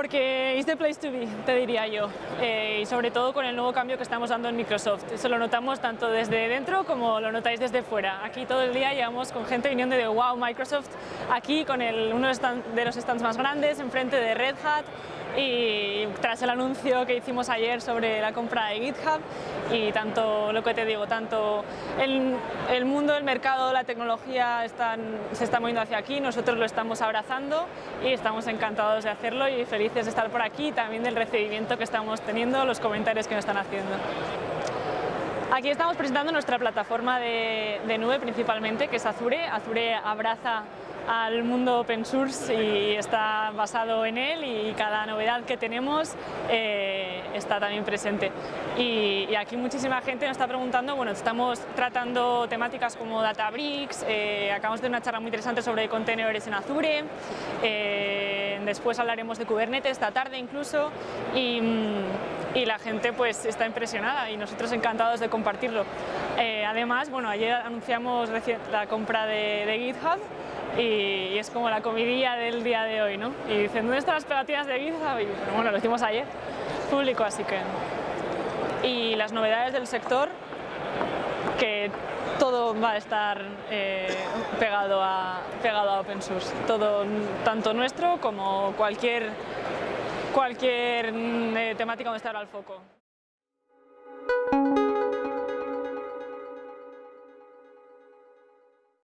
Porque es the place to be, te diría yo, eh, y sobre todo con el nuevo cambio que estamos dando en Microsoft. Eso lo notamos tanto desde dentro como lo notáis desde fuera. Aquí todo el día llevamos con gente viniendo de wow, Microsoft, aquí con el, uno de los stands más grandes, enfrente de Red Hat, y tras el anuncio que hicimos ayer sobre la compra de GitHub y tanto lo que te digo, tanto el, mundo, el mercado, la tecnología se está moviendo hacia aquí, nosotros lo estamos abrazando y estamos encantados de hacerlo y felices de estar por aquí y también del recibimiento que estamos teniendo, los comentarios que nos están haciendo. Aquí estamos presentando nuestra plataforma de, de nube principalmente, que es Azure. Azure abraza al mundo open source y está basado en él y cada novedad que tenemos eh, está también presente. Y, aquí muchísima gente nos está preguntando, bueno, estamos tratando temáticas como Databricks, eh, acabamos de una charla muy interesante sobre contenedores en Azure, eh, después hablaremos de Kubernetes esta tarde incluso y, la gente pues está impresionada y nosotros encantados de compartirlo. además, bueno, ayer anunciamos la compra de, de GitHub y, es como la comidilla del día de hoy, ¿no? Y dicen, ¿dónde están las pegatinas de Giza? Y bueno, lo hicimos ayer, público, así que... Y las novedades del sector, que todo va a estar eh, pegado, a, pegado a open source, todo, tanto nuestro como cualquier, cualquier mm, eh, temática donde estará el foco.